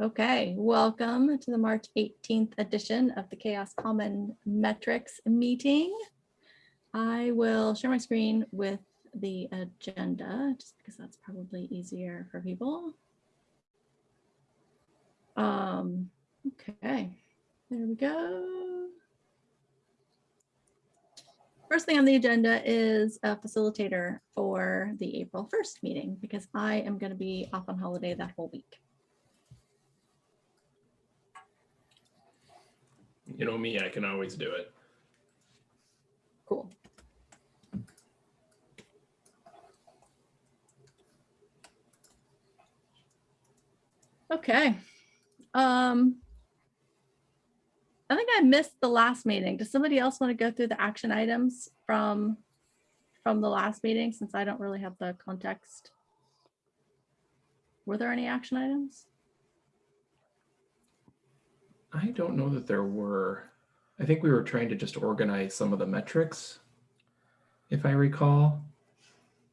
Okay, welcome to the March 18th edition of the CHAOSS Common Metrics meeting. I will share my screen with the agenda just because that's probably easier for people. Um, okay, there we go. First thing on the agenda is a facilitator for the April 1st meeting because I am going to be off on holiday that whole week. You know me, I can always do it. Cool. Okay. Um, I think I missed the last meeting. Does somebody else want to go through the action items from from the last meeting since I don't really have the context? Were there any action items? I don't know that there were. I think we were trying to just organize some of the metrics, if I recall,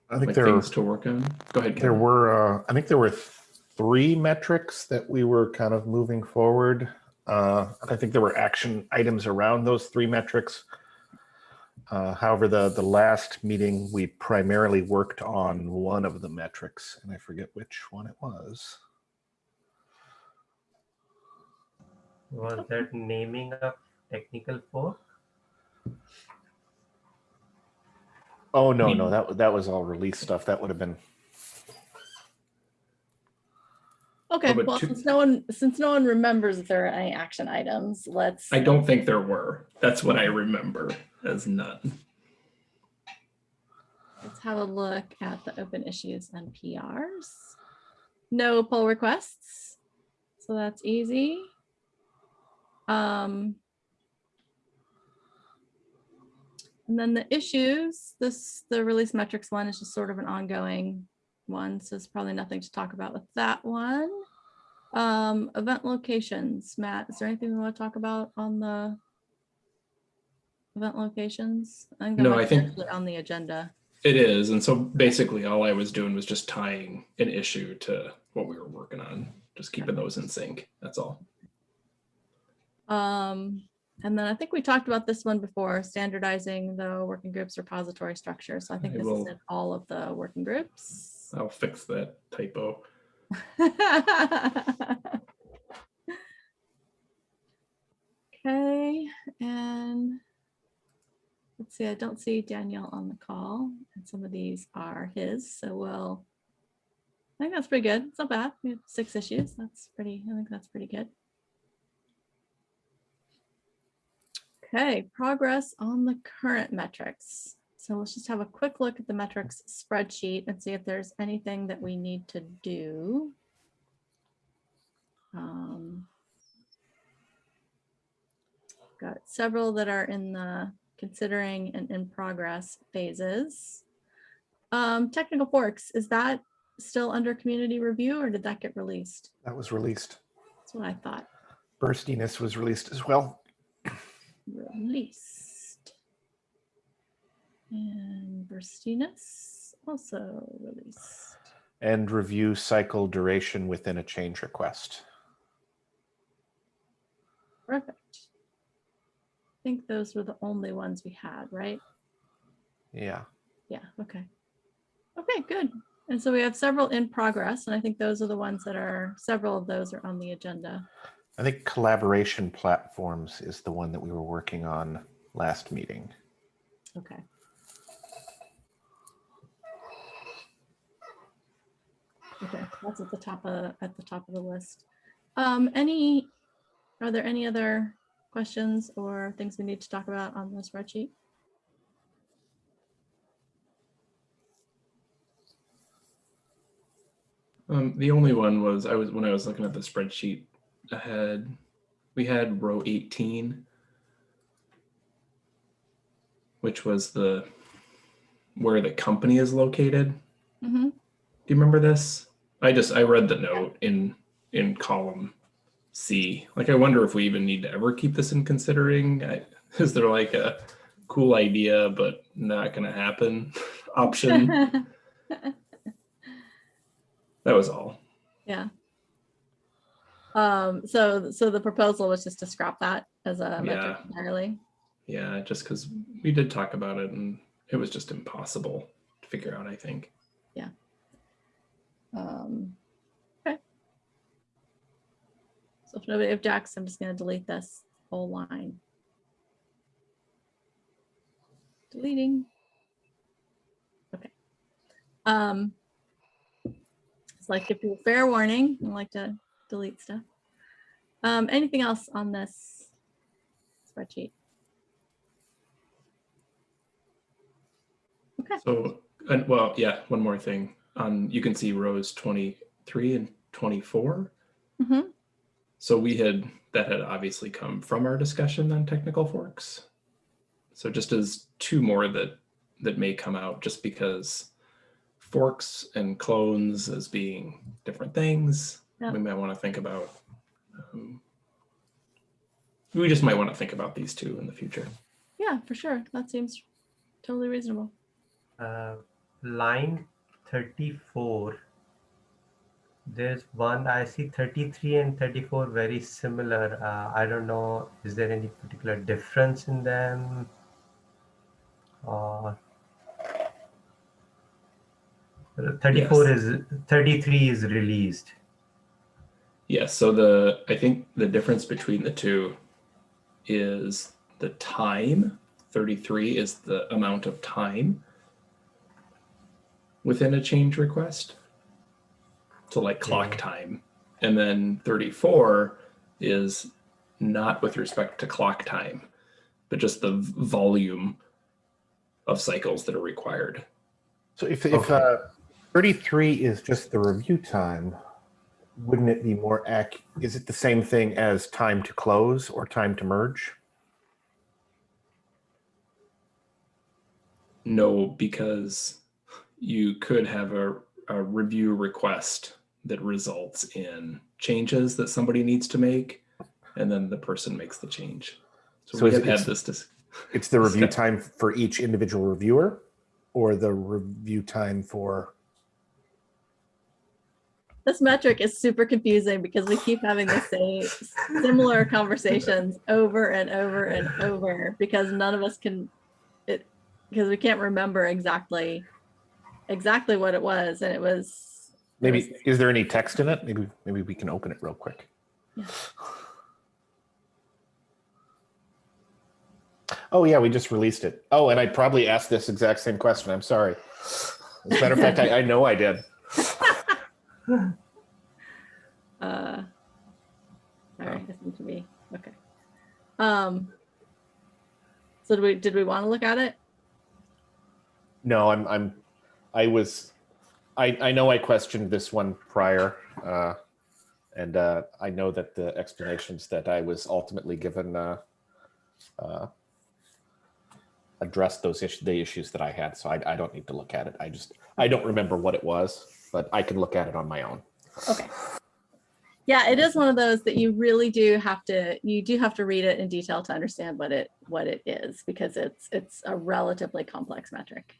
I think like there, things to work on. Go ahead. there were, uh, I think there were three metrics that we were kind of moving forward. Uh, I think there were action items around those three metrics. Uh, however, the, the last meeting, we primarily worked on one of the metrics and I forget which one it was. Was that naming a technical fork? Oh, no, no, that, that was all release stuff. That would have been, Okay, oh, but well, two- since no one since no one remembers if there are any action items, let's I don't think there were. That's what I remember as none. Let's have a look at the open issues and PRs. No pull requests, so that's easy. Um, and then the issues, this, the release metrics one is just sort of an ongoing one, so it's probably nothing to talk about with that one. Um, event locations, Matt, is there anything we want to talk about on the event locations? I No, I think- On the agenda. It is. And so basically all I was doing was just tying an issue to what we were working on, just keeping those in sync. That's all. Um, and then I think we talked about this one before, standardizing the working groups repository structure. So I think I this is will- in all of the working groups. I'll fix that typo. Okay, and let's see, I don't see Danielle on the call and some of these are his, so we'll, I think that's pretty good. It's not bad. We have six issues. That's pretty, I think that's pretty good. Okay, progress on the current metrics. So let's just have a quick look at the metrics spreadsheet and see if there's anything that we need to do. Um, Got several that are in the considering and in progress phases. Um, technical forks, is that still under community review or did that get released? that was released. That's what I thought. Burstiness was released as well. Released. And burstiness also released. And review cycle duration within a change request. Perfect. I think those were the only ones we had, right? Yeah. Yeah, okay. Okay, good. And so we have several in progress, and I think those are the ones that are, several of those are on the agenda. I think collaboration platforms is the one that we were working on last meeting. Okay. Okay, that's at the top of, at the top of the list. Um, any, are there any other questions or things we need to talk about on the spreadsheet? Um, the only one was I was when I was looking at the spreadsheet ahead, we had row 18, which was the where the company is located. Mhm. Do you remember this? I just I read the note in in column C. Like I wonder if we even need to ever keep this in considering. I, is there like a cool idea but not going to happen option? that was all. Yeah. Um, so, so the proposal was just to scrap that as a metric Yeah. entirely. Yeah, just because we did talk about it and it was just impossible to figure out, I think. Yeah. Um, okay. So if nobody objects, I'm just gonna delete this whole line. Deleting. Okay. Um, it's like give people fair warning. I like to delete stuff. Um, anything else on this spreadsheet? Okay. So, and well, yeah, one more thing. On you can see rows 23 and 24. hmm So we had that had obviously come from our discussion on technical forks. So just as two more that that may come out just because forks and clones as being different things, Yeah. we might want to think about. Um, we just might want to think about these two in the future. Yeah, for sure. That seems totally reasonable. Uh, line 34. There's one, I see 33 and 34 very similar. Uh, I don't know, is there any particular difference in them? Or 34 Yes. is 33 is released. Yes, so the I think the difference between the two is the time. 33 is the amount of time within a change request. So like clock Okay. time. And then 34 is not with respect to clock time, but just the volume of cycles that are required. So if, if uh, 33 is just the review time, wouldn't it be more ac, is it the same thing as time to close or time to merge? No, because you could have a, a review request that results in changes that somebody needs to make, and then the person makes the change. So, So we have had this. It's the review time for each individual reviewer or the review time for, This metric is super confusing because we keep having the same similar conversations over and over and over because none of us can it because we can't remember exactly exactly what it was and it was it maybe, was- is there any text in it? Maybe, maybe we can open it real quick. Yeah. Oh yeah, we just released it. Oh, and I probably asked this exact same question. I'm sorry. As a matter of fact, I, I know I did. uh sorry this seemed to be okay. Um so did we did we want to look at it? No, I'm, I'm, I was, I, I know I questioned this one prior. Uh, and, uh, I know that the explanations that I was ultimately given, uh, uh, addressed those issues, the issues that I had. So I, I don't need to look at it. I just, I don't remember what it was, but I can look at it on my own. Okay. Yeah, it is one of those that you really do have to, you do have to read it in detail to understand what it, what it is, because it's, it's a relatively complex metric.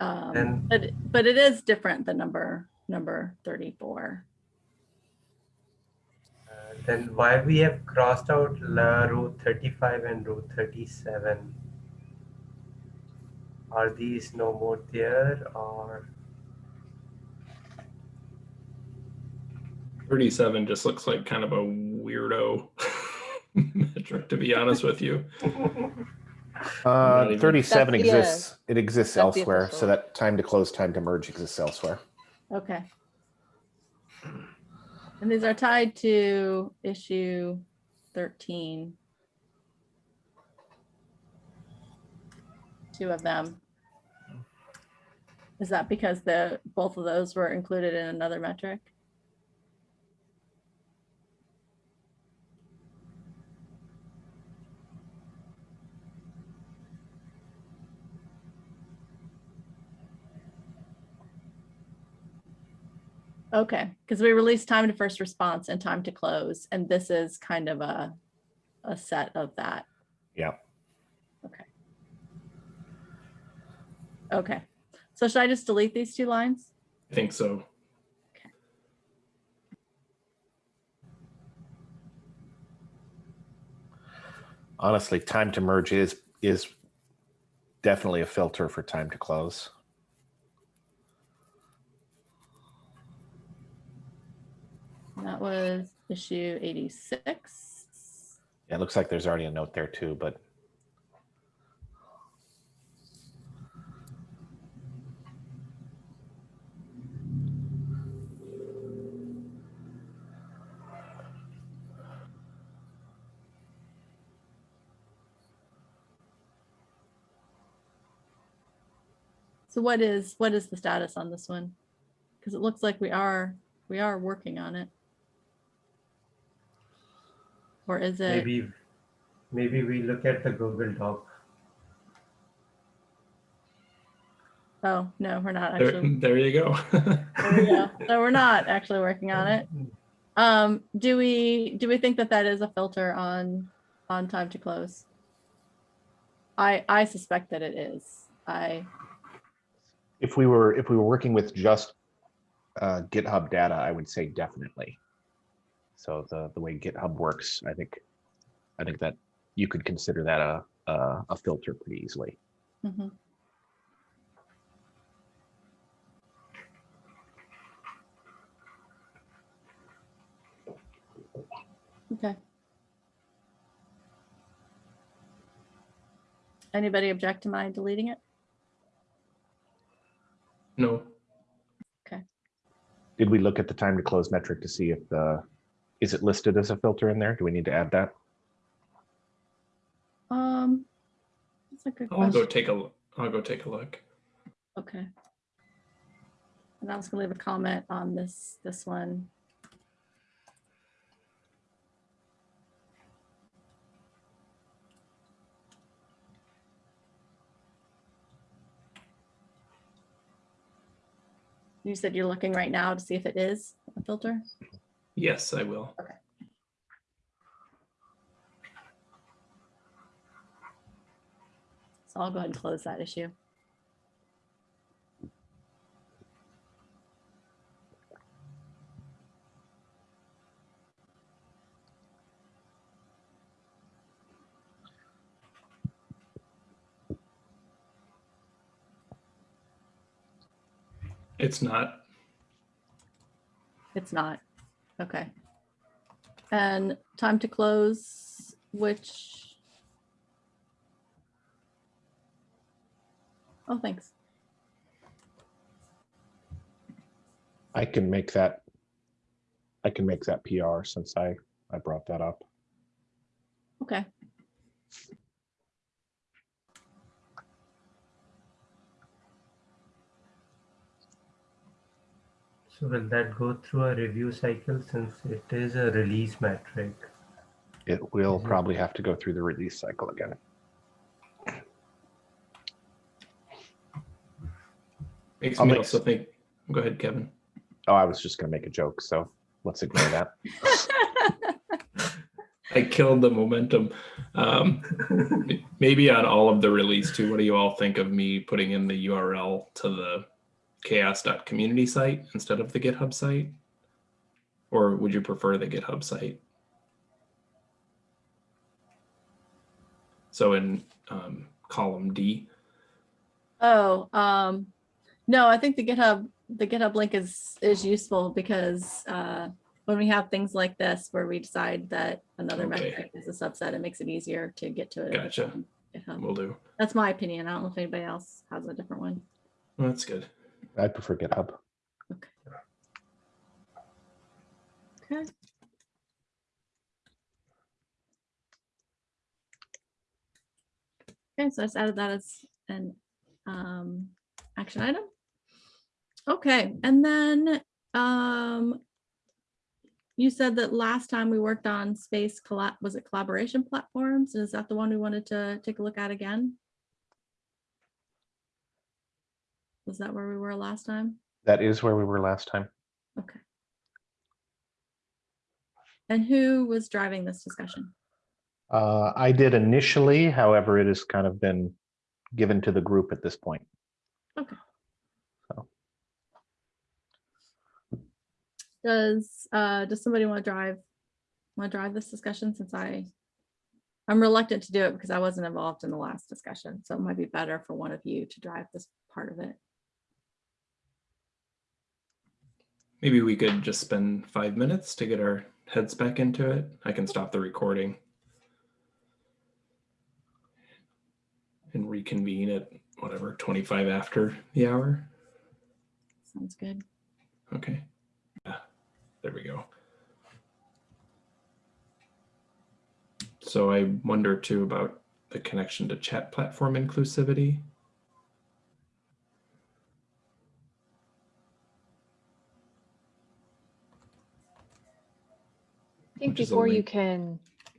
Um, And- but, but it is different than number, number 34. Then why we have crossed out la row 35 and row 37? Are these no more there or 37 just looks like kind of a weirdo metric, to be honest with you. Uh, 37 That's the, exists. It exists that's elsewhere. So that time to close, time to merge exists elsewhere. Okay. And these are tied to issue 13. Two of them. Is that because the, both of those were included in another metric? Okay, because we released time to first response and time to close, and this is kind of a, a set of that. Yeah. Okay. Okay. So should I just delete these two lines? I think so. Okay. Honestly, time to merge is is definitely a filter for time to close. That was issue eighty-six. Yeah, It looks like there's already a note there too, but So what is, what is the status on this one? Because it looks like we are, we are working on it. Or is it, Maybe, maybe we look at the Google Doc. oh, no, we're not There, actually. there you go. there we go. So we're not actually working on it. Um, do we, do we think that that is a filter on, on time to close? I, I suspect that it is. I, if we were, if we were working with just uh, GitHub data, I would say definitely. So the, the way GitHub works, I think, I think that you could consider that a, a, a filter pretty easily. mhm. Okay. Anybody object to my deleting it? no, Okay. Did we look at the time to close metric to see if the, is it listed as a filter in there? Do we need to add that? Um, that's a good I'll go take a. l- I'll go take a look. Okay. And I was gonna leave a comment on this, this one. You said you're looking right now to see if it is a filter? Yes, I will. Okay. So I'll go ahead and close that issue. It's not. It's not. Okay. And time to close, which. Oh, thanks. I can make that, I can make that PR since I, I brought that up. Okay. Will that go through a review cycle since it is a release metric? It will probably have to go through the release cycle again. Makes I'll me make also think. Go ahead, Kevin. Oh, I was just gonna make a joke, so let's ignore that. I killed the momentum. Um, maybe on all of the release too. What do you all think of me putting in the URL to the chaoss.community site instead of the GitHub site? Or would you prefer the GitHub site? So in um, column D, Oh, um, no, I think the GitHub, the GitHub link is, is useful because, uh, when we have things like this where we decide that another Okay. metric is a subset, it makes it easier to get to it. Gotcha. GitHub. will do. That's my opinion. I don't know if anybody else has a different one. Well, that's good. I prefer GitHub. Okay. Okay. Okay, so I just added that as an um, action item. Okay, and then um, you said that last time we worked on space collab, was it collaboration platforms? Is that the one we wanted to take a look at again? Was that where we were last time? That is where we were last time. Okay. And who was driving this discussion? Uh, I did initially, however, it has kind of been given to the group at this point. Okay. So. Does, uh, does somebody want to drive, want to drive this discussion since I I'm reluctant to do it because I wasn't involved in the last discussion, so it might be better for one of you to drive this part of it. Maybe we could just spend five minutes to get our heads back into it. I can stop the recording. And reconvene at whatever, 25 after the hour. Sounds good. Okay. Yeah, there we go. So I wonder too about the connection to chat platform inclusivity. Think Which is a before you can,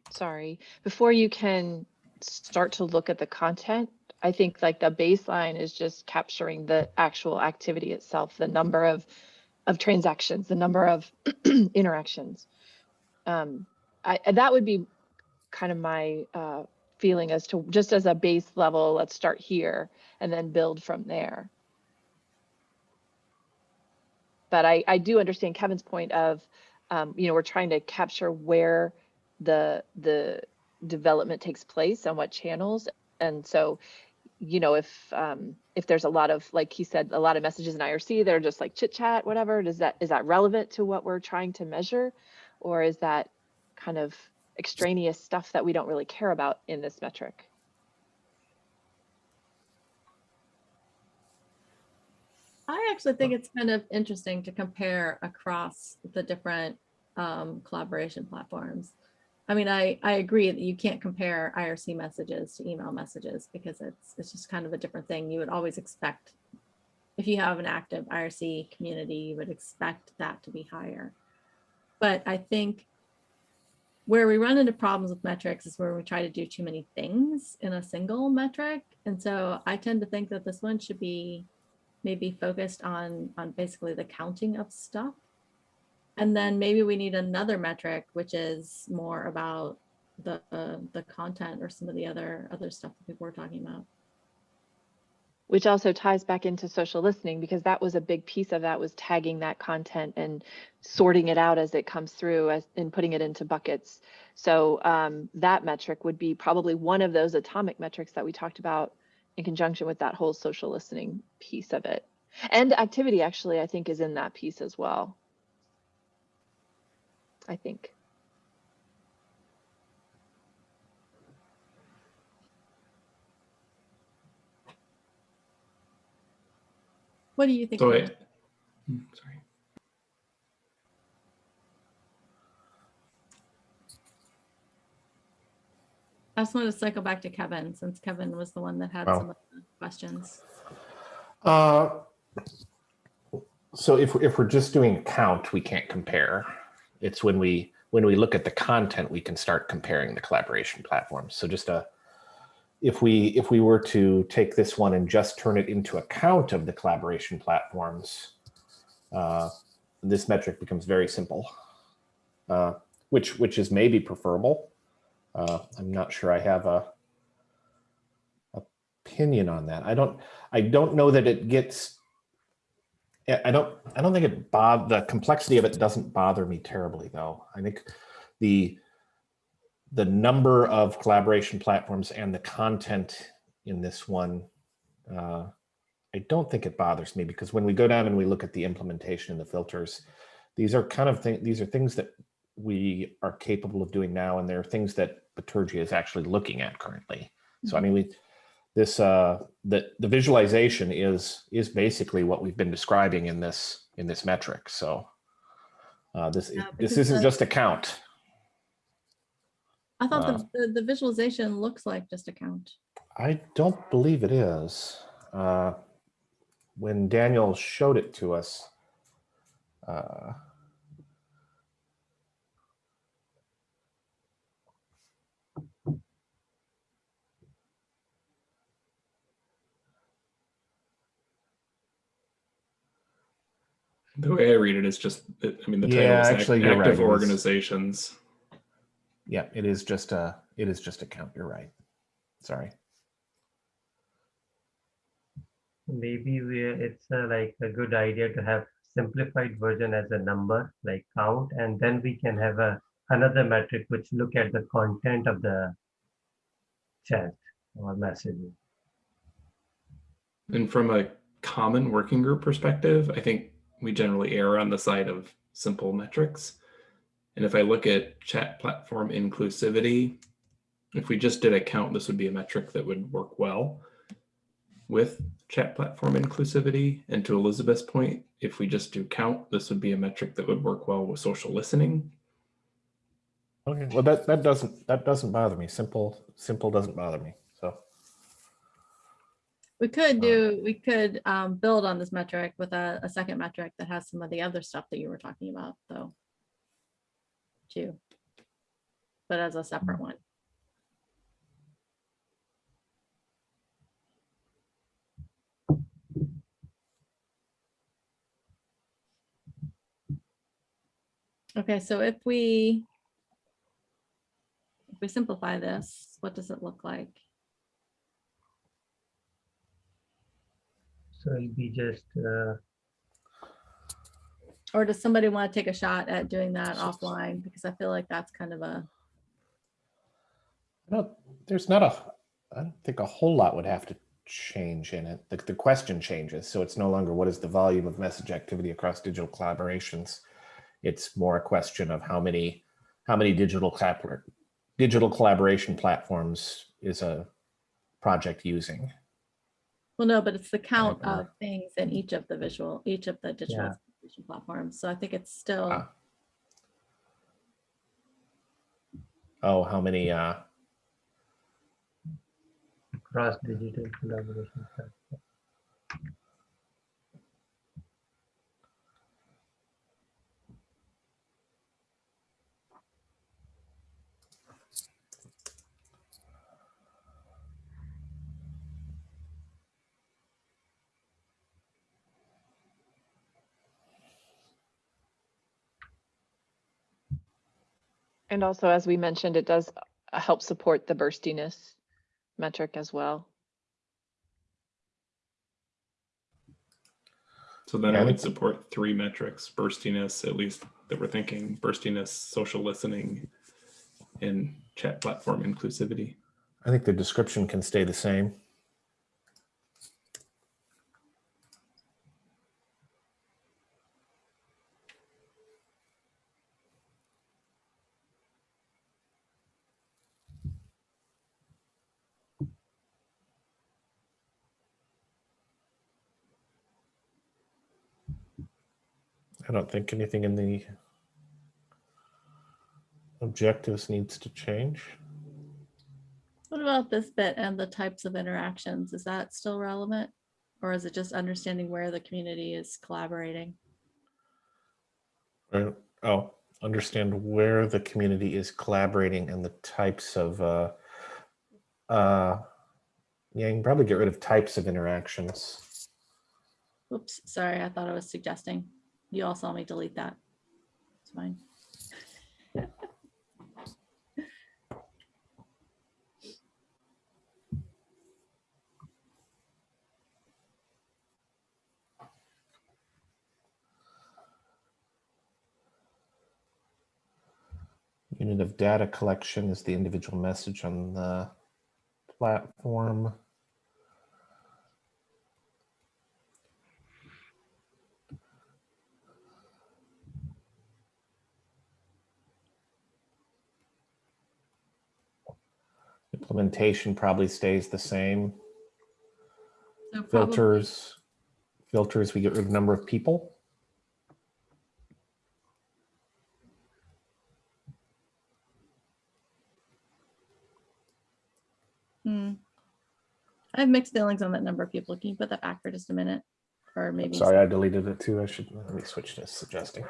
sorry, before you can start to look at the content, I think like the baseline is just capturing the actual activity itself, the number of of transactions, the number of interactions. Um, I, and that would be kind of my uh, feeling as to just as a base level, let's start here and then build from there. But I, I do understand Kevin's point of, um, you know, we're trying to capture where the the development takes place and what channels. And so, you know, if um, if there's a lot of, like he said, a lot of messages in IRC that are just like chit chat, whatever, does that is that relevant to what we're trying to measure, or is that kind of extraneous stuff that we don't really care about in this metric? I actually think it's kind of interesting to compare across the different um, collaboration platforms. I mean, I, I agree that you can't compare IRC messages to email messages because it's, it's just kind of a different thing. You would always expect, if you have an active IRC community, you would expect that to be higher. But I think where we run into problems with metrics is where we try to do too many things in a single metric. And so I tend to think that this one should be maybe focused on on basically the counting of stuff and then maybe we need another metric which is more about the uh, the content or some of the other other stuff that people were talking about. Which also ties back into social listening because that was a big piece of that was tagging that content and sorting it out as it comes through as and putting it into buckets. So um, that metric would be probably one of those atomic metrics that we talked about in conjunction with that whole social listening piece of it. And activity actually i think is in that piece as well i think what do you think So Hannah? Hmm, sorry. i just wanted to cycle back to kevin since kevin was the one that had Wow. some of the questions Uh, So if, if we're just doing a count, we can't compare. It's when we, when we look at the content, we can start comparing the collaboration platforms. So just a, if we, if we were to take this one and just turn it into a count of the collaboration platforms, uh, this metric becomes very simple, uh, which, which is maybe preferable. Uh, I'm not sure I have a opinion on that. I don't, I don't know that it gets I I don't, I don't think it bod, the complexity of it doesn't bother me terribly though. I think the, the number of collaboration platforms and the content in this one, uh, I don't think it bothers me because when we go down and we look at the implementation and the filters, these are kind of things, these are things that we are capable of doing now. And they're things that Bitergia is actually looking at currently. So I mean, we, this uh the the visualization is is basically what we've been describing in this in this metric. So uh this Yeah, this isn't just a count. I thought Uh, the, the the visualization looks like just a count. I don't believe it is. Uh when daniel showed it to us uh The way I read it is just, I mean, the title Yeah, is actually, you're right, active it is. organizations. yeah it is just a it is just a count you're right sorry Maybe we, it's uh, like a good idea to have simplified version as a number, like count, and then we can have a, another metric which look at the content of the chat or messaging. And from a common working group perspective, I think we generally err on the side of simple metrics. And if I look at chat platform inclusivity, if we just did a count, this would be a metric that would work well with chat platform inclusivity. And to Elizabeth's point, if we just do count, this would be a metric that would work well with social listening. Okay, well, that, that doesn't, that doesn't bother me. Simple, simple doesn't bother me. We could do, we could um, build on this metric with a, a second metric that has some of the other stuff that you were talking about, though. Too. But as a separate one. Okay, so if we if we simplify this, what does it look like? So it'll be just, uh, Or does somebody want to take a shot at doing that offline? Because I feel like that's kind of a, No, there's not a, I don't think a whole lot would have to change in it. The, the question changes, so it's no longer what is the volume of message activity across digital collaborations. It's more a question of how many, how many digital collabor- digital collaboration platforms is a project using. Well, no, but it's the count or- of things in each of the visual, each of the digital Yeah. execution platforms. So I think it's still, Ah. Oh, how many, uh, cross digital collaboration. And also, as we mentioned, it does uh, help support the burstiness metric as well. So then Yeah, I I would support three metrics, burstiness, at least that we're thinking, burstiness, social listening, and chat platform inclusivity. I think the description can stay the same. Don't think anything in the objectives needs to change. what about this bit and the types of interactions? Is that still relevant? Or is it just understanding where the community is collaborating? Right. Oh, understand where the community is collaborating and the types of, uh, uh, yeah, you can probably get rid of types of interactions. Oops, sorry, I thought I was suggesting. You all saw me delete that. It's fine. Unit of data collection is the individual message on the platform. Implementation probably stays the same. So Filters, filters, we get rid of number of people. Hmm. I have mixed feelings on that number of people. Can you put that back for just a minute? Or maybe, Sorry, I deleted it too. I should, let me switch to suggesting.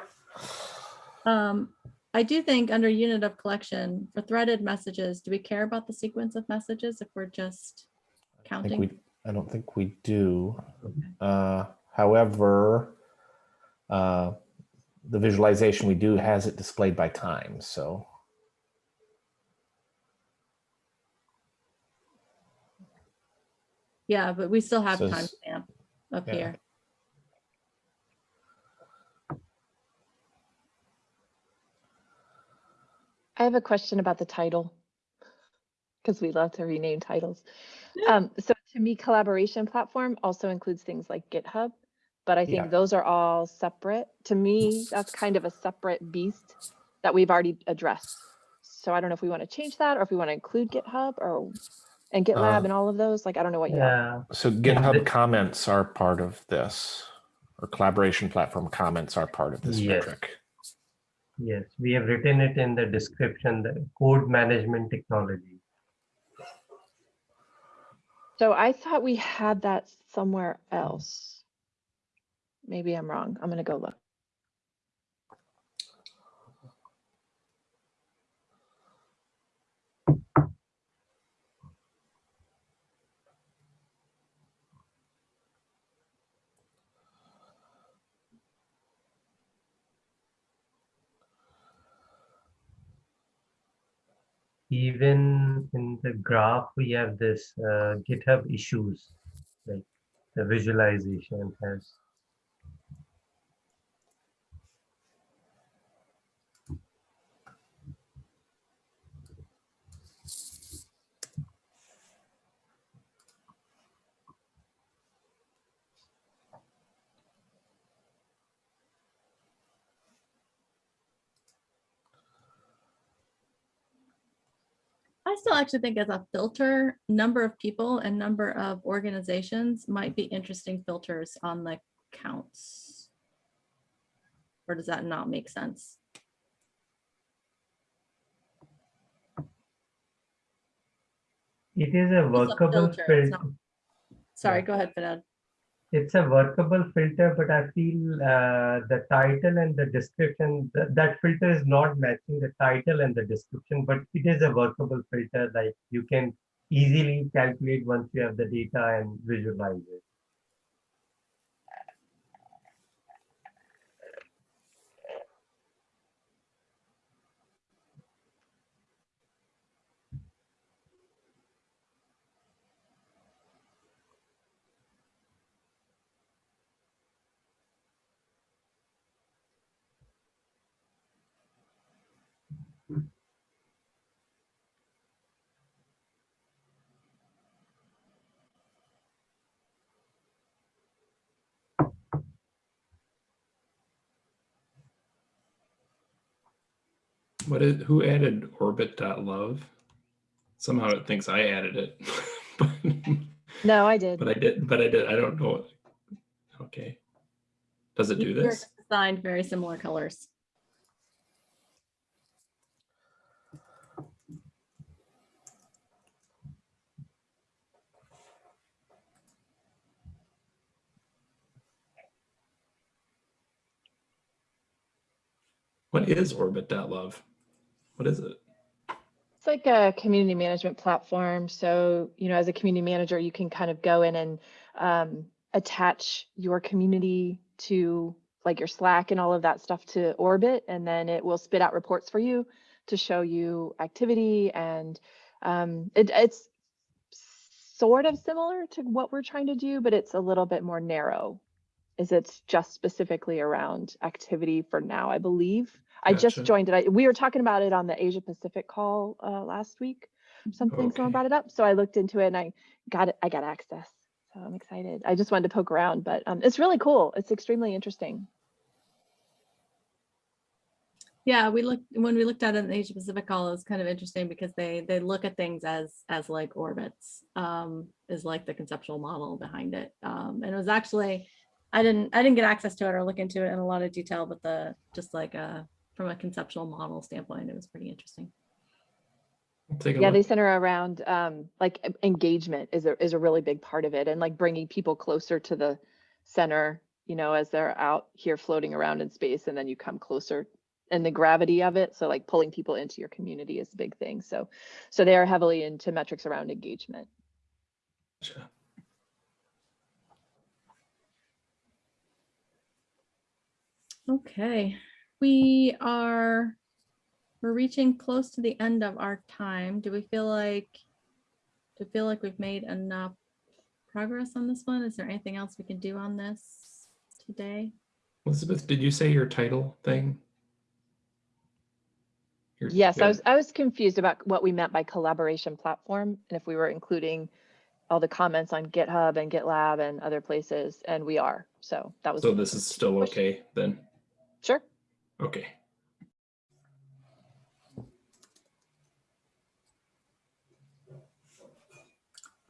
um, I do think under unit of collection for threaded messages, do we care about the sequence of messages if we're just I think we, counting? I don't think we do. Uh, however, uh, the visualization we do has it displayed by time, so. Yeah, but we still have Says- timestamp up Yeah. here. I have a question about the title. because we love to rename titles. Um, so to me, collaboration platform also includes things like GitHub, but I Yeah. think those are all separate. To me, that's kind of a separate beast that we've already addressed. So I don't know if we want to change that or if we want to include GitHub or and GitLab Uh, and all of those. Like I don't know what you Yeah, So GitHub the- comments are part of this, or collaboration platform comments are part of this Yes. metric. Yes, we have written it in the description, the code management technology. So I thought we had that somewhere else. Maybe I'm wrong. I'm gonna go look. Even in the graph, we have this uh, GitHub issues, like the visualization has. I still actually think as a filter, number of people and number of organizations might be interesting filters on the counts. Or does that not make sense? It is a workable filter, not- Sorry, Yeah. go ahead, Vinod. It's a workable filter, but I feel uh, the title and the description, th- that filter is not matching the title and the description, but it is a workable filter. Like you can easily calculate once you have the data and visualize it. What is, who added orbit.love? Somehow it thinks I added it. but, No, I did. but I did, but I did, I don't know. Okay. Does it do You're this? Assigned very similar colors. What is orbit.love? What is it? It's like a community management platform. So, you know, as a community manager, you can kind of go in and um, attach your community to like your Slack and all of that stuff to Orbit, and then it will spit out reports for you to show you activity. And um, it, it's sort of similar to what we're trying to do, but it's a little bit more narrow. Is it's just specifically around activity for now, I believe. I just joined it. I, we were talking about it on the Asia Pacific call uh, last week. Something Okay. someone brought it up, so I looked into it and I got it. I got access, so I'm excited. I just wanted to poke around, but um, it's really cool. It's extremely interesting. Yeah, we looked, when we looked at it in the Asia Pacific call, it was kind of interesting because they, they look at things as, as like orbits, um, is like the conceptual model behind it. Um, and it was actually, I didn't, I didn't get access to it or look into it in a lot of detail, but the, just like, uh, from a conceptual model standpoint, it was pretty interesting. I'll take a Yeah, they center around um, like engagement is a is a really big part of it, and like bringing people closer to the center. You know, as they're out here floating around in space, and then you come closer, and the gravity of it. So like pulling people into your community is a big thing. So, so they are heavily into metrics around engagement. Gotcha. Okay, we are, we're reaching close to the end of our time. Do we feel like, do you feel like we've made enough progress on this one? Is there anything else we can do on this today? Elizabeth, did you say your title thing? You're Yes, I was, I was confused about what we meant by collaboration platform and if we were including all the comments on GitHub and GitLab and other places, and we are. So that was. So this is still okay then? Sure. Okay.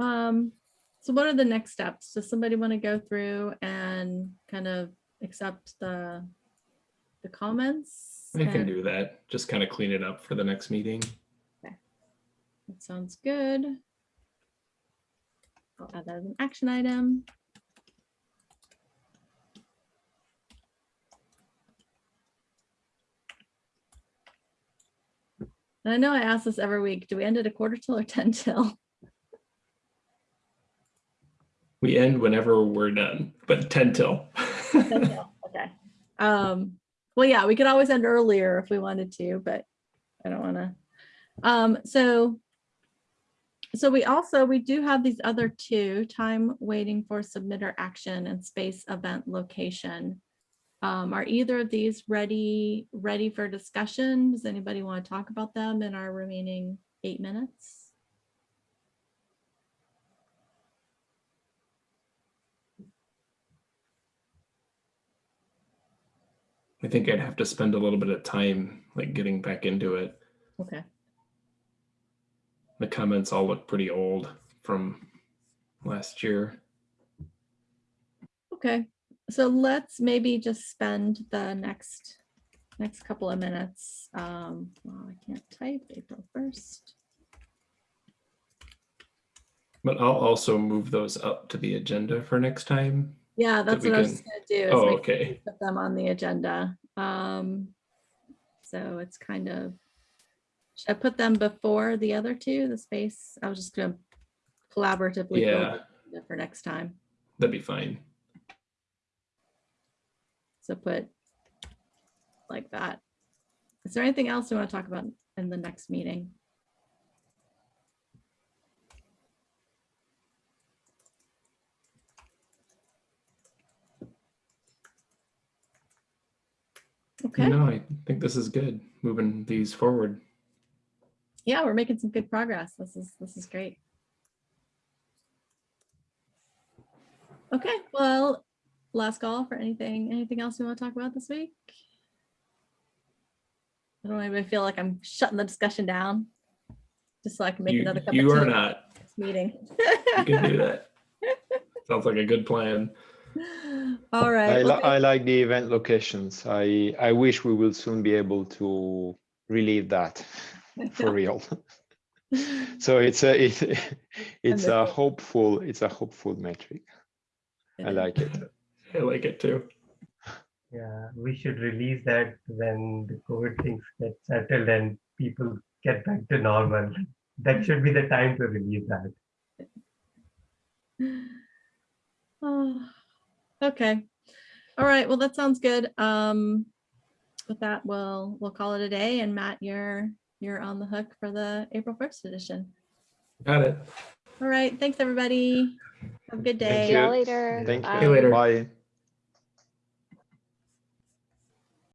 Um, so what are the next steps? Does somebody want to go through and kind of accept the, the comments? I can do that. Just kind of clean it up for the next meeting. Okay. That sounds good. I'll add that as an action item. And I know I ask this every week. Do we end at a quarter till or 10 till? We end whenever we're done, but 10 till. 10 till, Okay. Um, well, yeah, we could always end earlier if we wanted to, but I don't want to. Um, so so we also, we do have these other two, time waiting for submitter action and space event location. Um, are either of these ready, ready for discussion? Does anybody want to talk about them in our remaining eight minutes? I think I'd have to spend a little bit of time like getting back into it. Okay. The comments all look pretty old from last year. Okay, so let's maybe just spend the next, next couple of minutes. Um, well, I can't type April first. But I'll also move those up to the agenda for next time. Yeah, that's what I was can- gonna do. Oh, okay. Put them on the agenda. Um, so it's kind of, should I put them before the other two, the space? I was just gonna collaboratively Yeah. for next time. That'd be fine. So put like that. Is there anything else you want to talk about in the next meeting? Okay, No, I think this is good, moving these forward. yeah, we're making some good progress. This is, this is great. Okay, well, last call for anything, anything else you want to talk about this week? I don't even feel like I'm shutting the discussion down. Just so I can make You, another cup of you are not. meeting. You can do that. Sounds like a good plan. All right. I, li- well, I like the event locations. I, I wish we will soon be able to relieve that for real. So it's a, it, it's a hopeful, it's a hopeful metric. I like it. I like it too. Yeah, we should release that when the COVID things get settled and people get back to normal. That should be the time to release that. Oh, Okay. All right. Well, that sounds good. Um, with that, we'll, we'll call it a day and Matt, you're, you're on the hook for the April 1st edition. Got it. All right. Thanks, everybody. Have a good day. Thank See y'all you. later. Thank Bye. you later. Bye.